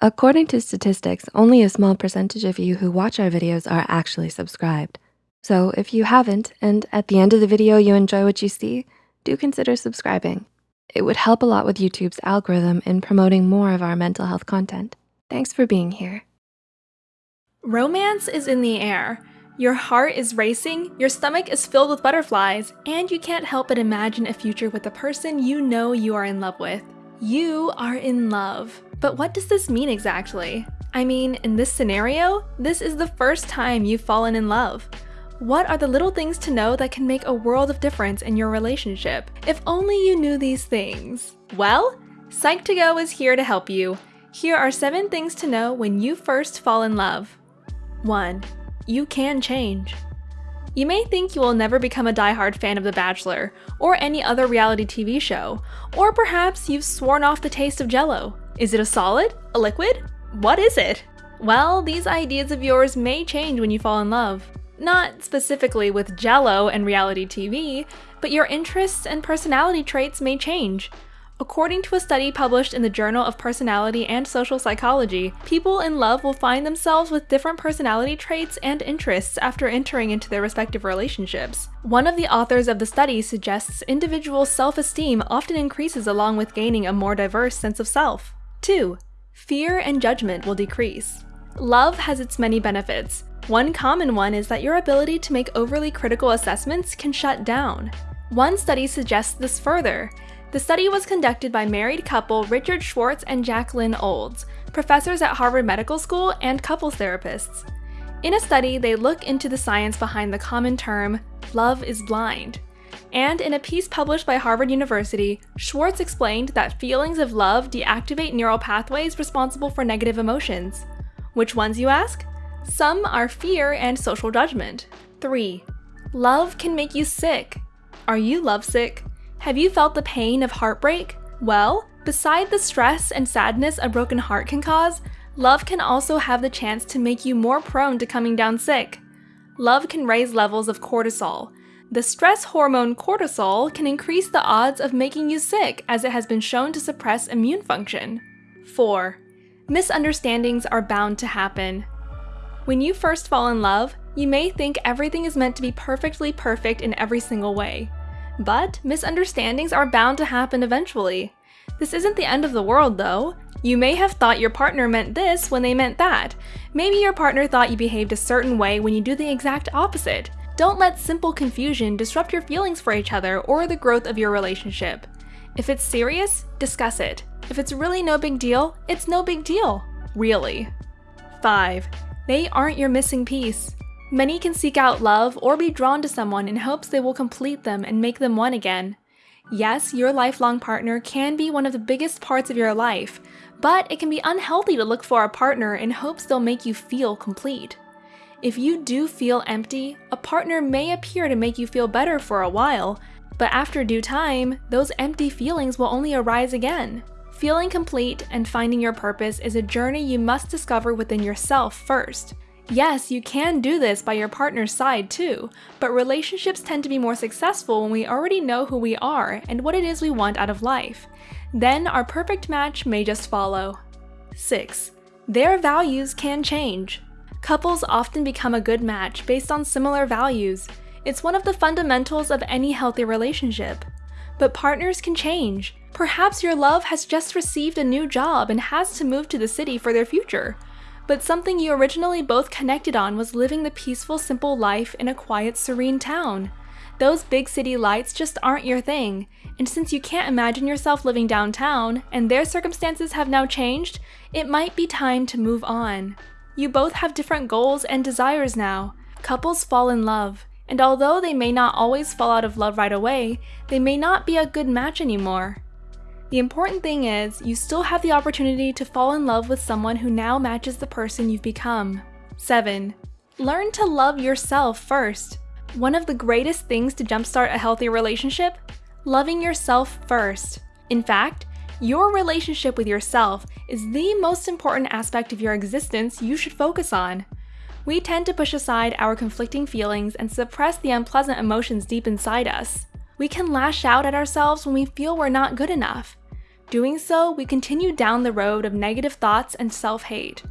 According to statistics, only a small percentage of you who watch our videos are actually subscribed. So if you haven't, and at the end of the video you enjoy what you see, do consider subscribing. It would help a lot with YouTube's algorithm in promoting more of our mental health content. Thanks for being here. Romance is in the air. Your heart is racing, your stomach is filled with butterflies, and you can't help but imagine a future with the person you know you are in love with. You are in love. But what does this mean exactly? I mean, in this scenario, this is the first time you've fallen in love. What are the little things to know that can make a world of difference in your relationship? If only you knew these things. Well, Psych2Go is here to help you. Here are 7 things to know when you first fall in love. 1. You can change. You may think you will never become a die-hard fan of The Bachelor, or any other reality TV show, or perhaps you've sworn off the taste of jello. Is it a solid? A liquid? What is it? Well, these ideas of yours may change when you fall in love. Not specifically with jello and reality TV, but your interests and personality traits may change. According to a study published in the Journal of Personality and Social Psychology, people in love will find themselves with different personality traits and interests after entering into their respective relationships. One of the authors of the study suggests individual self-esteem often increases along with gaining a more diverse sense of self. 2. Fear and judgment will decrease. Love has its many benefits. One common one is that your ability to make overly critical assessments can shut down. One study suggests this further, the study was conducted by married couple Richard Schwartz and Jacqueline Olds, professors at Harvard Medical School and couples therapists. In a study, they look into the science behind the common term, love is blind. And in a piece published by Harvard University, Schwartz explained that feelings of love deactivate neural pathways responsible for negative emotions. Which ones, you ask? Some are fear and social judgment. 3. Love can make you sick. Are you lovesick? Have you felt the pain of heartbreak? Well, beside the stress and sadness a broken heart can cause, love can also have the chance to make you more prone to coming down sick. Love can raise levels of cortisol. The stress hormone cortisol can increase the odds of making you sick as it has been shown to suppress immune function. 4. Misunderstandings are bound to happen. When you first fall in love, you may think everything is meant to be perfectly perfect in every single way. But misunderstandings are bound to happen eventually. This isn't the end of the world though. You may have thought your partner meant this when they meant that. Maybe your partner thought you behaved a certain way when you do the exact opposite. Don't let simple confusion disrupt your feelings for each other or the growth of your relationship. If it's serious, discuss it. If it's really no big deal, it's no big deal. Really. 5. They aren't your missing piece. Many can seek out love or be drawn to someone in hopes they will complete them and make them one again. Yes, your lifelong partner can be one of the biggest parts of your life, but it can be unhealthy to look for a partner in hopes they'll make you feel complete. If you do feel empty, a partner may appear to make you feel better for a while, but after due time, those empty feelings will only arise again. Feeling complete and finding your purpose is a journey you must discover within yourself first. Yes, you can do this by your partner's side too, but relationships tend to be more successful when we already know who we are and what it is we want out of life. Then our perfect match may just follow. 6. Their values can change. Couples often become a good match based on similar values. It's one of the fundamentals of any healthy relationship. But partners can change. Perhaps your love has just received a new job and has to move to the city for their future but something you originally both connected on was living the peaceful, simple life in a quiet, serene town. Those big city lights just aren't your thing, and since you can't imagine yourself living downtown, and their circumstances have now changed, it might be time to move on. You both have different goals and desires now. Couples fall in love, and although they may not always fall out of love right away, they may not be a good match anymore. The important thing is, you still have the opportunity to fall in love with someone who now matches the person you've become. 7. Learn to love yourself first. One of the greatest things to jumpstart a healthy relationship? Loving yourself first. In fact, your relationship with yourself is the most important aspect of your existence you should focus on. We tend to push aside our conflicting feelings and suppress the unpleasant emotions deep inside us. We can lash out at ourselves when we feel we're not good enough. Doing so, we continue down the road of negative thoughts and self-hate.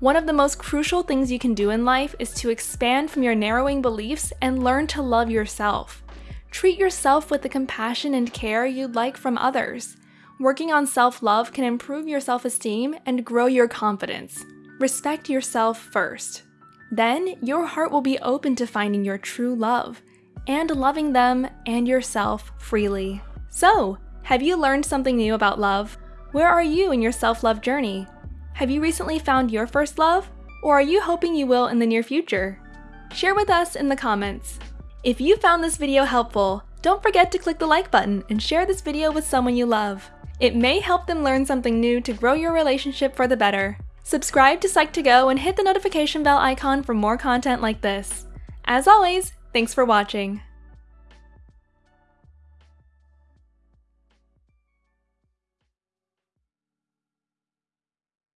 One of the most crucial things you can do in life is to expand from your narrowing beliefs and learn to love yourself. Treat yourself with the compassion and care you'd like from others. Working on self-love can improve your self-esteem and grow your confidence. Respect yourself first. Then, your heart will be open to finding your true love and loving them and yourself freely. So, have you learned something new about love? Where are you in your self-love journey? Have you recently found your first love? Or are you hoping you will in the near future? Share with us in the comments. If you found this video helpful, don't forget to click the like button and share this video with someone you love. It may help them learn something new to grow your relationship for the better. Subscribe to Psych2Go and hit the notification bell icon for more content like this. As always, thanks for watching.